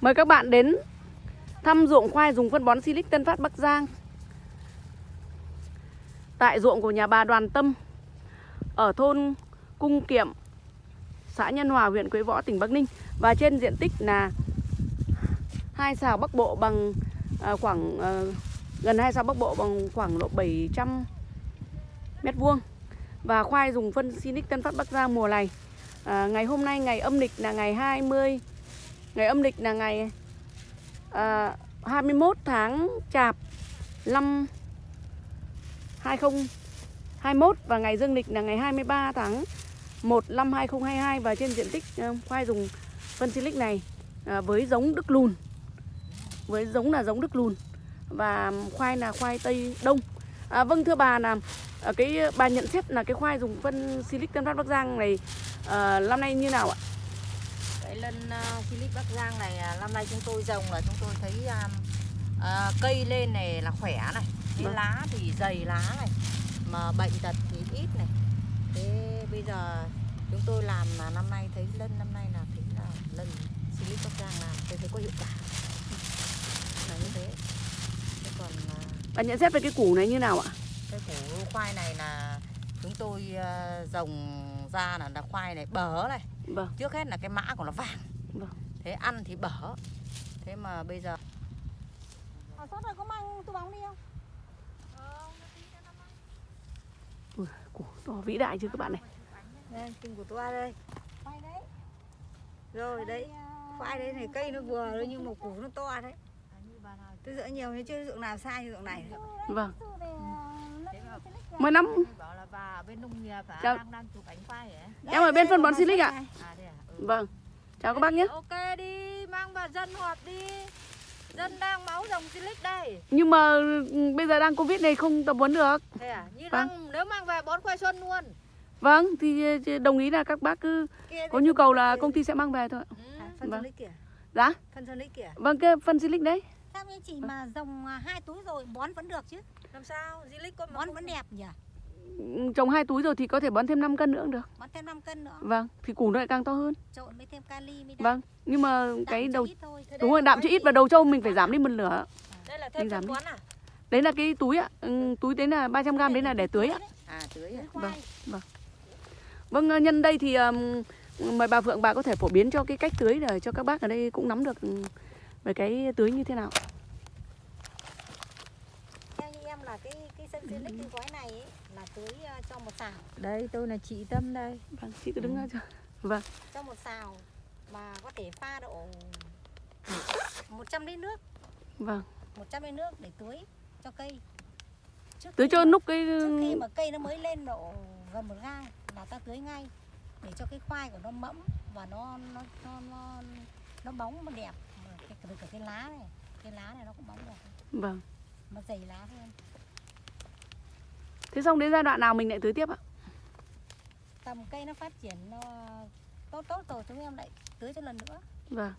Mời các bạn đến thăm ruộng khoai dùng phân bón Silic Tân Phát Bắc Giang. Tại ruộng của nhà bà Đoàn Tâm Ở thôn Cung Kiệm Xã Nhân Hòa, huyện Quế Võ, tỉnh Bắc Ninh. Và trên diện tích là hai xào Bắc Bộ bằng à, khoảng à, gần hai xào Bắc Bộ bằng khoảng độ 700 mét vuông. Và khoai dùng phân Sinic Tân Phát Bắc Giang mùa này. À, ngày hôm nay ngày âm lịch là ngày 20 ngày âm lịch là ngày à, 21 tháng Chạp năm 2021 và ngày dương lịch là ngày 23 tháng 1 năm 2022 và trên diện tích uh, khoai dùng phân Silic này à, với giống Đức Lùn với giống là giống Đức Lùn và khoai là khoai Tây Đông. À, vâng thưa bà là à, cái bà nhận xét là cái khoai dùng phân Silic Tân Phát Bắc Giang này à, năm nay như nào ạ? Lân uh, Philip Bắc Giang này à, năm nay chúng tôi trồng là chúng tôi thấy um, à, cây lên này là khỏe này, cái Vâng. lá thì dày lá này, mà bệnh tật thì ít này. Thế bây giờ chúng tôi làm là năm nay thấy lân năm nay là thấy là lân Philip Bắc Giang làm tôi thấy có hiệu quả. Là như thế. Thế còn Bà nhận xét về cái củ này như nào ạ? cái củ khoai này là chúng tôi à, trồng ra là, là khoai này bở này Vâng, trước hết là cái mã của nó vàng. Vâng. thế ăn thì bở. Thế mà bây giờ Ở sốt rồi có mang túi bóng đi không? Ui, củ to vĩ đại chưa các bạn này. Đây kinh của tôi đây. Quay đấy. rồi đấy. à, khoai đấy này cây nó vừa thôi nhưng mà củ nó to đấy. Tôi dỡ nhiều thế chứ ruộng nào sai như ruộng này. Vâng, à, À? mấy năm bảo là bà ở bên nông nghiệp à, Chào. đang đang chụp ảnh khoai ấy Em ở bên phân bón Silic ạ à thế à? Ừ. Vâng, chào các bác nhé. Ok đi mang vào dân họp đi. Dân đang máu dòng silic đây. Nhưng mà ừ, bây giờ đang Covid này không tập huấn được. Thế à? Như Vâng. đang nếu mang về bón khoai xuân luôn. Vâng, thì ừ, đồng ý là các bác cứ có nhu cầu là công ty sẽ mang về thôi. Ừ. phân Vâng. Dạ, phân silic kìa. Vâng cái phân Silic đấy Sao như chị mà dòng à, hai túi rồi bón vẫn được chứ? làm sao? Silic con Bón vẫn đẹp nhỉ? Ừ, Trồng hai túi rồi thì có thể bón thêm 5 cân nữa cũng được. Bón thêm 5 cân nữa. Vâng, thì củ nó lại càng to hơn. Trộn với thêm kali mới Vâng, nhưng mà Đạm cái đầu ít thôi. Thế Đúng rồi, đạm chữ ít và đầu trâu mình phải giảm đi một nửa. Đây là Mình thêm giảm bón à? Đấy là cái túi ạ. Ừ, Túi đấy là 300g đấy là để tưới ạ. À tưới à? Tưới khoai. Vâng, ờ, nhân đây thì um, mời bà Phượng bà có thể phổ biến cho cái cách tưới để cho các bác ở đây cũng nắm được ừ, về cái tưới như thế nào. Theo như em là cái cái sân Silic cái gói này ấy, là tưới à, cho một xào. đây tôi là chị tâm đây Vâng, chị cứ đứng ra cho. Vâng, Cho một xào mà có thể pha độ 100 lít nước. vâng. 100 lít nước để tưới cho cây. Trước Tưới cho núc cái trước khi mà cây nó mới lên độ gần một gang là ta tưới ngay để cho cái khoai của nó mẫm và nó nó nó nó, nó bóng mà đẹp từ cả cái lá này cái lá này nó cũng bóng đẹp vâng. mà dày lá hơn Thế xong đến giai đoạn nào mình lại tưới tiếp ạ? tầm cây nó phát triển nó tốt tốt rồi chúng em lại tưới cho lần nữa Vâng.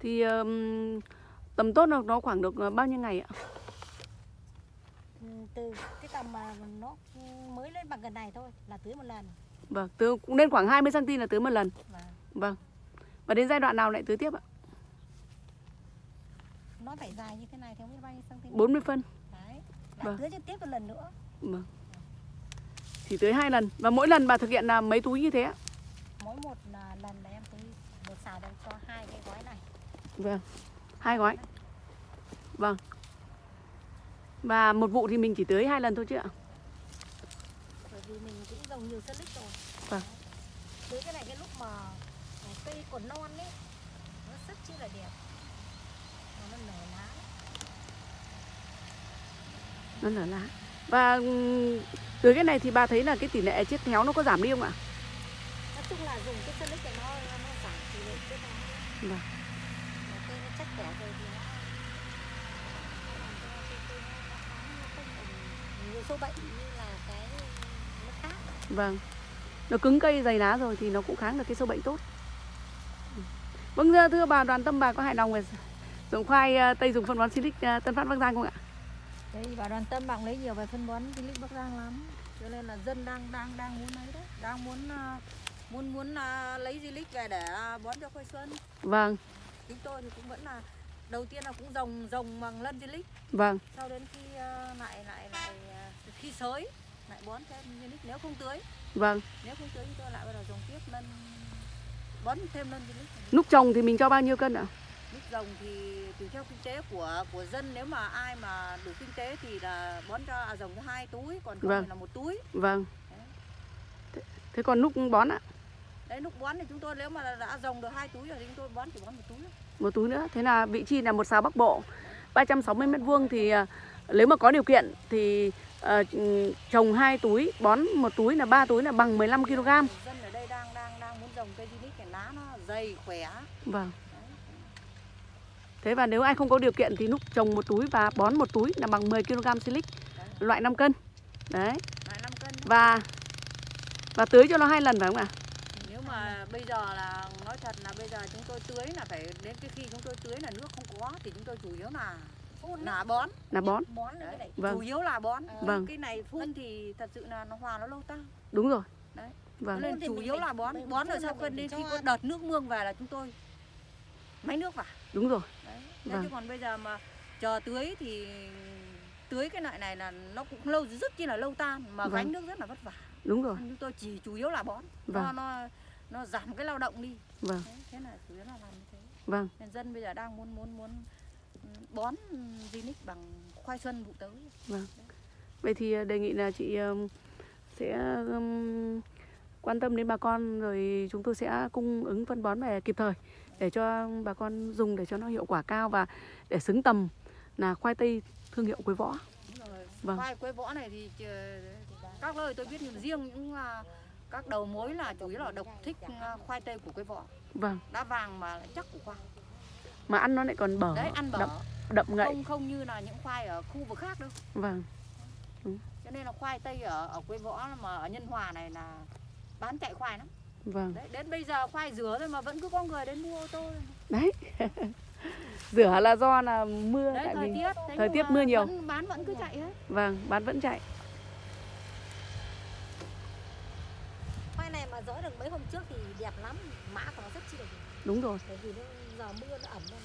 Thì um, tầm tốt là nó khoảng được ờ, bao nhiêu ngày ạ? Từ cái tầm mà nó mới lên bằng gần này thôi là tưới một lần Vâng, từ cũng nên khoảng 20 cm là tưới một lần. và Vâng. Và đến giai đoạn nào lại tưới tiếp ạ? Nó phải dài như thế này theo biết bao nhiêu cm 40 phân. đấy Vâng. tưới cho tiếp một lần nữa Vâng. Chỉ tưới hai lần và mỗi lần bà thực hiện là mấy túi như thế ạ? mỗi một à, lần là em tưới một xào đang cho hai cái gói này Vâng. Hai gói. Vâng. Và một vụ thì mình chỉ tưới hai lần thôi chứ ạ? bởi vì mình cũng trồng nhiều lích rồi Vâng. tưới cái này cái lúc mà à, cây còn non ấy nó rất chi là đẹp Và nó nở lá Nó nở lá. Và tưới cái này thì bà thấy là cái tỷ lệ chết héo nó có giảm đi không ạ? nói chung là dùng cái lích này nó nó giảm tỷ lệ cái nó Vâng. Cây nó chắc khỏe rồi thì nó nhiều sâu bệnh như là cái nó khác Vâng. Nó cứng cây dày lá rồi thì nó cũng kháng được cái sâu bệnh tốt. Vâng thưa- thưa bà Đoàn Tâm bà có hài lòng về dùng khoai ờ, tây dùng phân bón Silic ờ, Tân Phát Bắc Giang không ạ? Đây bà đoàn tâm bạn lấy nhiều về phân bón Philip Bắc Giang lắm. Cho nên là dân đang đang đang muốn lấy đấy. Đang muốn à, muốn muốn à, lấy Zilic về để à, bón cho khoai xuân. Vâng. chúng tôi thì cũng vẫn là đầu tiên là cũng rồng rồng bằng lân Silic Vâng, sau đến khi ờ, lại lại lại ờ, khi sới lại bón thêm Silic nếu không tưới. Vâng. nếu không tưới chúng tôi lại bắt đầu trồng tiếp lân bón thêm lân Silic Lúc trồng thì mình cho bao nhiêu cân ạ? Nước rồng thì tùy theo kinh tế của của dân nếu mà ai mà đủ kinh tế thì là bón cho à, rồng cho hai túi còn không Vâng. là một túi Vâng. Thế, thế còn lúc bón ạ? đấy lúc bón thì chúng tôi nếu mà đã rồng được hai túi rồi thì chúng tôi bón chỉ bón một túi. Một túi nữa. Thế là vị trí là một xào Bắc Bộ 360 mét vuông thì à, nếu mà có điều kiện thì ừ, trồng hai túi, bón một túi là ba túi là bằng 15 kg. dân ở đây đang đang đang muốn rồng cây Zinix cái lá nó dày khỏe Vâng. Thế và nếu ai không có điều kiện thì lúc trồng một túi và bón một túi là bằng 10 kg silic loại 5 cân. Đấy. lại 5 cân thôi. Và và tưới cho nó hai lần phải không ạ? nếu mà bây giờ là nói thật là bây giờ chúng tôi tưới là phải đến cái khi chúng tôi tưới là nước không có thì chúng tôi chủ yếu là phun là bón Là bón. bón lên cái đấy Vâng. chủ yếu là bón Ờ. Vâng. cái này phun thì thật sự là nó hòa nó lâu tăng Đúng rồi. Đấy. Vâng. Nên chủ yếu là bón bón rồi sau khi đến khi có đợt nước mương về là chúng tôi máy nước vào Đúng rồi. đấy Vâng. chứ còn bây giờ mà chờ tưới thì tưới cái loại này là nó cũng lâu rất chi là lâu tan mà Vâng. gánh nước rất là vất vả Đúng rồi. chúng tôi chỉ chủ yếu là bón nó Vâng. nó nó giảm cái lao động đi Vâng. đấy, thế là chủ yếu là làm như thế Vâng. nên dân bây giờ đang muốn muốn muốn ừ, bón Zinix bằng khoai xuân vụ tới Vậy thì à, đề nghị là chị sẽ quan tâm đến bà con rồi chúng tôi sẽ cung ứng phân bón về kịp thời để cho bà con dùng để cho nó hiệu quả cao và để xứng tầm là khoai tây thương hiệu Quế Võ. Đúng. Vâng. khoai quế võ này thì các nơi tôi biết nhưng riêng những à, các đầu mối là chủ yếu là độc thích à, khoai tây của quế võ Vâng. đá vàng mà lại chắc của khoai Mà ăn nó lại còn bở, đấy ăn bở đậm, đậm ngậy. không không như là những khoai ở khu vực khác đâu Vâng. cho nên là khoai tây ở ở quế võ mà ở nhân hòa này là bán chạy khoai lắm Vâng. đấy đến bây giờ khoai rửa rồi mà vẫn cứ có người đến mua ô tô Đấy. Rửa là do là mưa đấy tại thời vì tiết thời tiết mưa nhiều. vẫn bán vẫn cứ chạy hết vâng, bán vẫn chạy. khoai này mà dỡ được mấy hôm trước thì đẹp lắm mã của nó rất chi là đẹp Đúng rồi. bởi vì nó giờ mưa nó ẩm nó,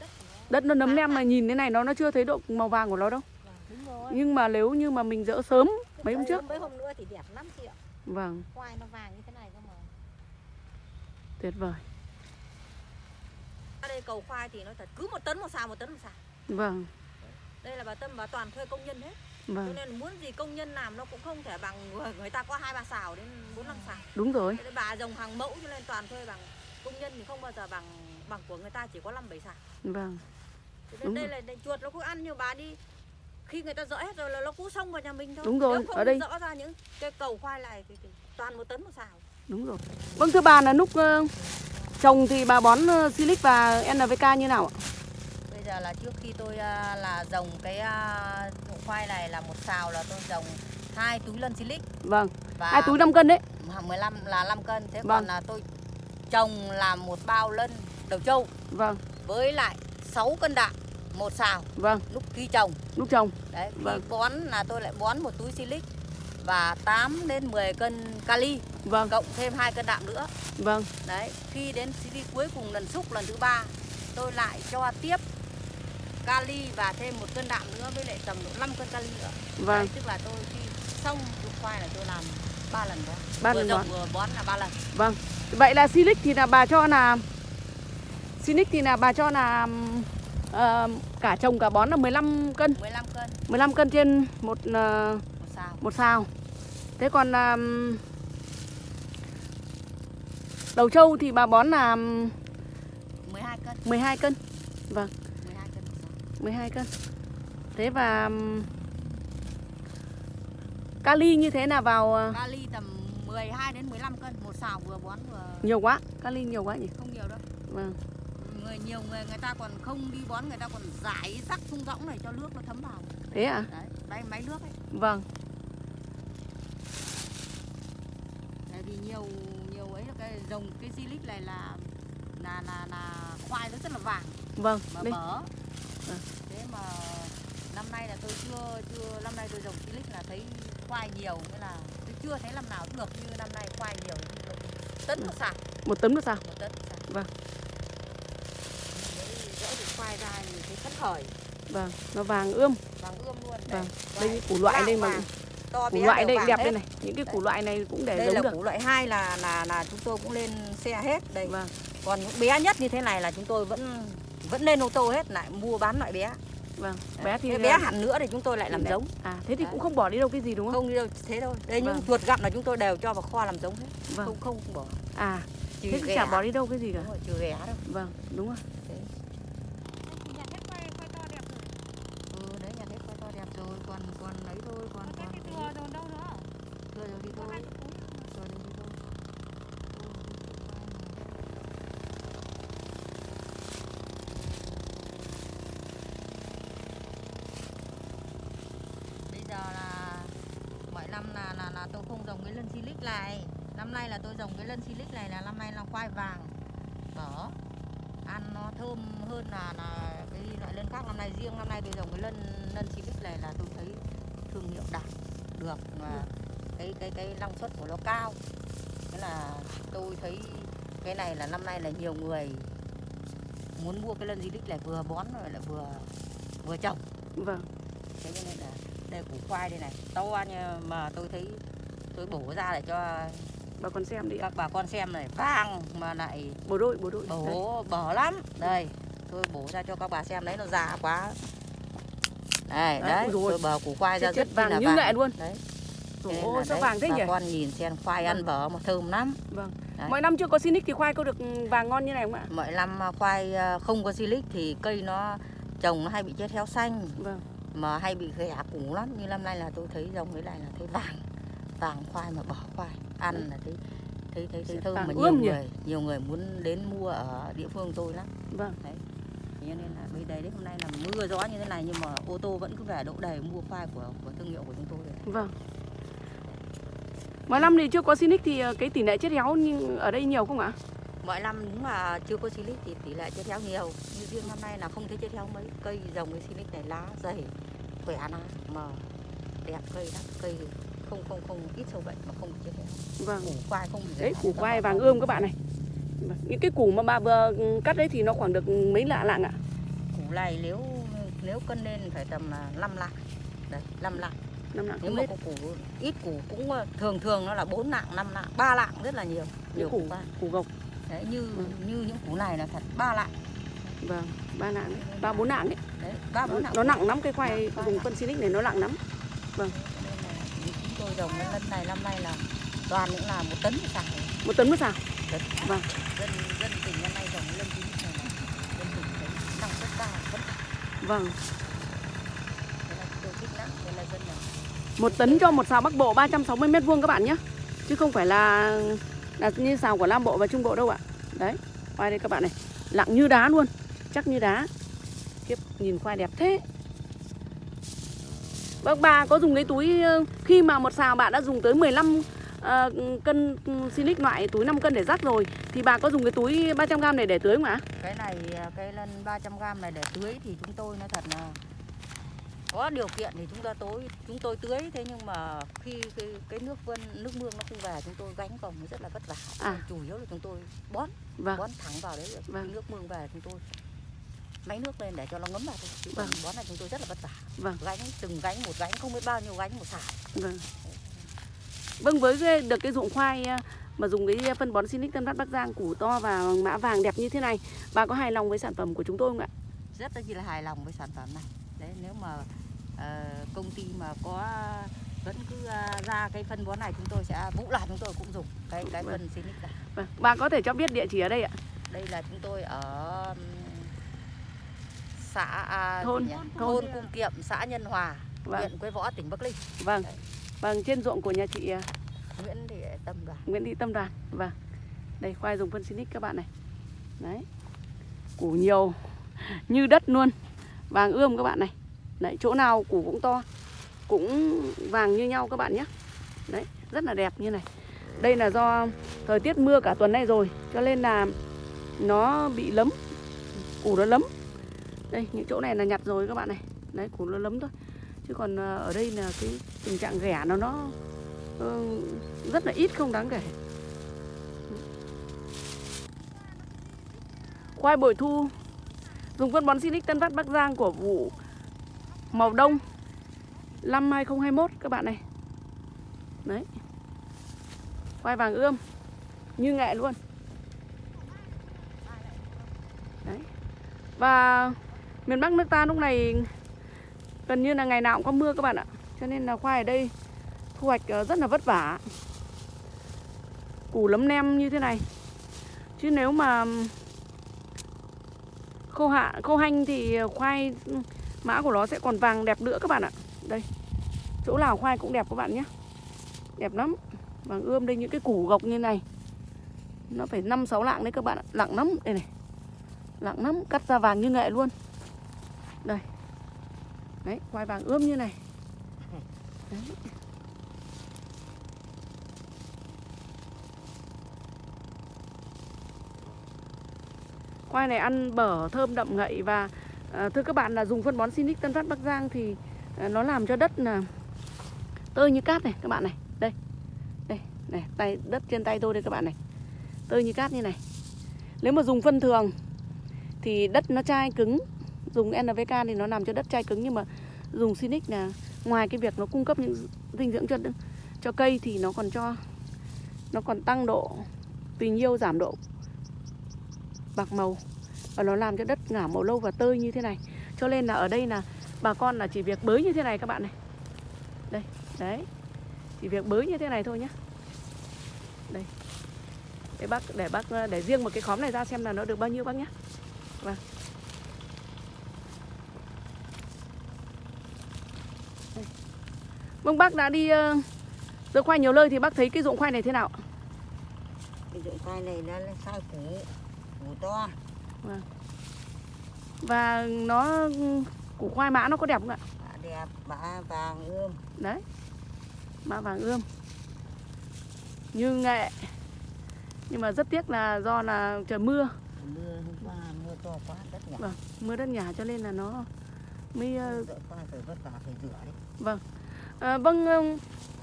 đất nó Đất nó nấm lem mà nhìn thế này nó nó chưa thấy độ màu vàng của nó đâu. đúng rồi Nhưng mà nếu như mà mình dỡ sớm mấy hôm trước. mấy hôm nữa thì đẹp lắm chị ạ Vâng, khoai nó vàng như thế tuyệt vời. ở đây cầu khoai thì nói thật cứ một tấn một xào một tấn một xào. Vâng, đây là bà tâm bà toàn thuê công nhân hết. Cho vâng, nên muốn gì công nhân làm nó cũng không thể bằng người, người ta có hai ba xào đến bốn năm xào. Đúng rồi. Thế bà dòng hàng mẫu cho nên toàn thuê bằng công nhân thì không bao giờ bằng bằng của người ta chỉ có năm bảy xào. Vâng, cho nên Đúng đây rồi. là chuột nó cứ ăn nhưng bà đi. Khi người ta dỡ hết rồi là nó cứ xông vào nhà mình thôi. Đúng rồi, Nếu không ở đây- dỡ ra những cái cầu khoai này thì, thì toàn một tấn một xào đúng rồi. Vâng thưa bà là lúc ờ, trồng thì bà bón ờ, Silic và NPK như nào ạ? bây giờ là trước khi tôi à, là dòng cái vụ khoai này là một xào là tôi dòng hai túi lân silic Vâng, và hai túi 5 cân đấy. 15 là 5 cân thế Vâng. còn là tôi trồng làm một bao lân đầu trâu Vâng, với lại 6 cân đạm một xào vâng, lúc khi trồng lúc trồng. đấy khi Vâng. bón là tôi lại bón một túi silic và 8 đến 10 cân kali Vâng, cộng thêm hai cân đạm nữa. Vâng, đấy khi đến silic cuối cùng lần xúc lần thứ ba tôi lại cho tiếp kali và thêm một cân đạm nữa với lại tầm độ 5 cân kali nữa. Vâng, đấy, tức là tôi khi xong vụ khoai là tôi làm ba lần bón. Ba vừa lần bón. vừa bón là ba lần. Vâng. Vậy là Silic thì là bà cho là Silic thì là bà cho là ờ, cả trồng cả bón là 15 cân, 15 cân. 15 cân trên một ờ, một xào. một xào. Thế còn là đầu trâu thì bà bón là 12 cân 12 cân. Vâng, 12 cân một xào 12 cân. Thế và kali như thế là vào ờ, kali tầm 12 đến 15 cân một xào vừa bón vừa nhiều quá, kali nhiều quá nhỉ? không nhiều đâu Vâng. người nhiều người người ta còn không đi bón người ta còn rải rắc thung rỗng này cho nước nó thấm vào Thế à? đấy đây máy nước ấy Vâng. tại vì nhiều cái dòng cái silic này là là là là khoai nó rất là vàng Vâng, mà đây. bở Vâng. thế mà năm nay là tôi chưa chưa năm nay tôi dòng silic là thấy khoai nhiều nghĩa là tôi chưa thấy năm nào được như năm nay khoai nhiều tấn một xào Một tấn một xào. một tấn một xào Vâng. khoai ra thì thấy phấn khởi Vâng, nó vàng ươm. vàng ươm luôn Vâng, Đây, đây củ loại đây mà to củ loại đây đẹp hết. đây này, những cái củ loại này cũng để đây giống là được. củ loại hai là là là chúng tôi cũng lên xe hết đây Vâng, còn những bé nhất như thế này là chúng tôi vẫn vẫn lên ô tô hết lại mua bán loại bé vâng. Bé thì Thế bé hẳn nữa thì chúng tôi lại làm Đấy. giống À, thế thì Đấy. cũng không bỏ đi đâu cái gì đúng không? không đi đâu thế thôi đây những Vâng. chuột gặm là chúng tôi đều cho vào kho làm giống hết Vâng. không không bỏ À, trừ thế thì chả bỏ đi đâu cái gì cả. Đúng rồi, trừ ghẻ đâu Vâng, đúng rồi. Nhà hết khoai, khoai to đẹp rồi. ừ đấy nhà hết khoai to đẹp rồi còn còn lấy thôi còn Có còn cái cái thừa rồi đâu nữa. thừa rồi đi Có thôi hai cái túi nữa. thừa rồi đi thôi bây giờ là mọi năm là tôi không trồng cái lân silic này. Năm nay là tôi trồng cái lân silic này là năm nay là khoai vàng. Đỏ ăn nó thơm hơn là là cái loại lân khác. Năm nay riêng năm nay tôi trồng cái lân lân silic này là tôi thấy thương hiệu đạt được mà cái cái cái năng suất của nó cao. Thế là tôi thấy cái này là năm nay là nhiều người muốn mua cái lân silic này vừa bón rồi lại vừa vừa trồng. Vâng, thế cho nên là đây củ khoai đây này. To như mà tôi thấy tôi bổ ra để cho bà con xem đi các bà con xem này vàng mà lại đội, bộ đội. Đấy. bổ bở lắm đây tôi bổ ra cho các bà xem đấy nó già quá đây Đấy, đấy ôi. tôi bờ củ khoai ra Chất rất vàng là như nghệ luôn. đấy là sao đấy, vàng thế bà nhỉ? con nhìn xem khoai ăn Vâng. bở mà thơm lắm Vâng. Đấy. Mọi năm chưa có Sinic thì khoai có được vàng ngon như này không ạ? mọi năm khoai ờ, không có silic thì cây nó trồng nó hay bị chết héo xanh Vâng, mà hay bị ghẻ củ lắm như năm nay là tôi thấy dòng cái này là thấy vàng vàng khoai mà bỏ khoai ăn là thấy thấy thấy thấy thơm mà nhiều nhỉ? người nhiều người muốn đến mua ở địa phương tôi lắm vâng. Thế cho nên là bây đây đấy hôm nay là mưa gió như thế này nhưng mà ô tô vẫn cứ về đỗ đầy mua khoai của của thương hiệu của chúng tôi đấy. Vâng. Mọi năm thì chưa có Sinic thì ờ, cái tỷ lệ chết héo nhưng ở đây nhiều không ạ? mọi năm đúng mà chưa có silic thì tỷ lệ chết héo nhiều như riêng năm nay là không thấy chết héo mấy cây dòng cái silic này lá dày khỏe lá mà đẹp cây lắm cây không không không ít sâu bệnh mà không chết Vâng. củ khoai không bị Đấy, củ khoai vàng ươm các bạn này. Vâng. Những cái củ mà bà vừa cắt đấy thì nó khoảng được mấy lạ lạng ạ? củ này nếu nếu cân lên phải tầm là 5 lạng đấy 5 lạng Năm lạng nếu mà có củ ít củ cũng ờ, thường thường nó là 4 lạng 5 lạng 3 lạng rất là nhiều nhiều củ củ gộc. đấy như Vâng. như những củ này là thật 3 lạng Vâng, ba lạng, đấy. ba bốn lạng đấy. đấy 3 4 lạng Nó nặng lắm cái khoai nặng. phân Sinic này nó nặng lắm. Chúng tôi trồng cái lần này năm nay là toàn những là một tấn xào Một tấn một. Tấn. Vâng. dân dân tỉnh năm nay trồng lân chín này là dân tỉnh thấy năng suất cao khởi Vâng. thế là chúng tôi thích lắm thế là dân là Một tấn cho một xào Bắc Bộ 360 mét vuông các bạn nhé. Chứ không phải là là như xào của Nam Bộ và Trung Bộ đâu ạ. Đấy, khoai đây các bạn này, lặng như đá luôn, chắc như đá. Khiếp, nhìn khoai đẹp thế. Vâng, bà có dùng cái túi ờ, khi mà một xào bạn đã dùng tới 15 ờ, cân Sinic loại túi 5 cân để rắc rồi thì bà có dùng cái túi 300g này để tưới không ạ? cái này à, cái lân 300 gram này để tưới thì chúng tôi nói thật là có điều kiện thì chúng ta tối chúng tôi tưới thế nhưng mà khi cái, cái nước vân nước mương nó không về chúng tôi gánh nó rất là vất vả À. chủ yếu là chúng tôi bón Vâng. bón thẳng vào đấy Vâng. Nước mương về chúng tôi máy nước lên để cho nó ngấm vào thôi chứ còn Vâng. bón này chúng tôi rất là vất vả Vâng. gánh từng gánh một gánh không biết bao nhiêu gánh một xào Vâng. Vâng với cái, được cái ruộng khoai à, mà dùng cái phân bón Sinic Tân Phát Bắc Giang củ to và mã vàng đẹp như thế này, bà có hài lòng với sản phẩm của chúng tôi không ạ? rất là là hài lòng với sản phẩm này đấy nếu mà ờ, công ty mà có vẫn cứ ờ, ra cái phân bón này chúng tôi sẽ vũ là chúng tôi cũng dùng cái cái Vâng. phân Sinic này Vâng. Bà có thể cho biết địa chỉ ở đây ạ? đây là chúng tôi ở xã à, gì Thôn- thôn- thôn Cung Kiệm xã Nhân Hòa Vâng. huyện Quế Võ tỉnh Bắc Ninh Vâng. Vâng, trên ruộng của nhà chị à, Nguyễn Thị Tâm Đoàn Nguyễn Thị Tâm Đoàn. Vâng. Đây khoai dùng phân Sinic các bạn này. Đấy. Củ nhiều như đất luôn. Vàng ươm các bạn này. Đấy, chỗ nào củ cũng to. Cũng vàng như nhau các bạn nhé. Đấy, rất là đẹp như này. Đây là do thời tiết mưa cả tuần nay rồi cho nên là nó bị lấm. Củ nó lấm. Đây, những chỗ này là nhặt rồi các bạn này. Đấy, củ nó lấm thôi. Chứ còn ờ, ở đây là cái tình trạng ghẻ nó nó ờ, rất là ít không đáng kể. Khoai bội thu Dùng phân bón Sinic Tân Phát Bắc Giang của vụ màu đông năm 2021 các bạn này. Đấy. Khoai vàng ươm như nghệ luôn. Đấy. Và miền Bắc nước ta lúc này gần như là ngày nào cũng có mưa các bạn ạ. Cho nên là khoai ở đây thu hoạch ờ, rất là vất vả. Củ lấm nem như thế này. Chứ nếu mà khô hạ khô hanh thì ờ, khoai mã của nó sẽ còn vàng đẹp nữa các bạn ạ. Đây. Chỗ nào khoai cũng đẹp các bạn nhé. Đẹp lắm. Vàng ươm đây những cái củ gộc như này. Nó phải 5 6 lạng đấy các bạn ạ. lặng lắm đây này. lặng lắm, cắt ra vàng như nghệ luôn. Đấy, quai vàng ươm như này. Đấy. Khoai này ăn bở, thơm đậm ngậy và à, thưa các bạn là dùng phân bón Sinic Tân Phát Bắc Giang thì à, nó làm cho đất là tơi như cát này các bạn này. Đây. Đây, này, tay đất trên tay tôi đây các bạn này. Tơi như cát như này. Nếu mà dùng phân thường thì đất nó chai cứng, dùng NPK thì nó làm cho đất chai cứng, nhưng mà dùng Sinic là ngoài cái việc nó cung cấp những dinh dưỡng cho cho cây thì nó còn cho, nó còn tăng độ tùy nhiêu giảm độ bạc màu. Và nó làm cho đất ngả màu lâu và tơi như thế này. Cho nên là ở đây là bà con là chỉ việc bới như thế này các bạn này. Đây, đấy. Chỉ việc bới như thế này thôi nhé đây. Để bác để bác, để riêng một cái khóm này ra xem là nó được bao nhiêu bác nhé vâng. Vâng bác đã đi uh, dỡ khoai nhiều nơi thì bác thấy cái ruộng khoai này thế nào ạ? cái dụng khoai này nó sai củ củ to. Và nó củ khoai mã nó có đẹp không ạ? Đẹp bã vàng ươm. Đấy mã vàng ươm. Như nghệ nhưng mà rất tiếc là do là trời mưa. Mưa hôm qua mưa to quá đất nhỉ vâng mưa đất nhà cho nên là nó mới ờ, phải vất vả phải rửa đấy à, vâng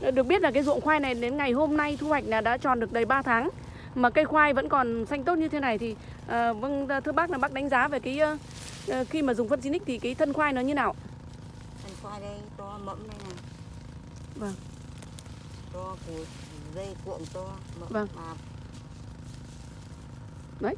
ờ, được biết là cái ruộng khoai này đến ngày hôm nay thu hoạch là đã tròn được đầy 3 tháng. Mà cây khoai vẫn còn xanh tốt như thế này thì à, vâng thưa bác là bác đánh giá về cái ờ, ờ, khi mà dùng phân Sinic thì cái thân khoai nó như nào? Thân khoai đây to mẫm đây này. Vâng. To củ dây cuộn to mẫm Vâng. đấy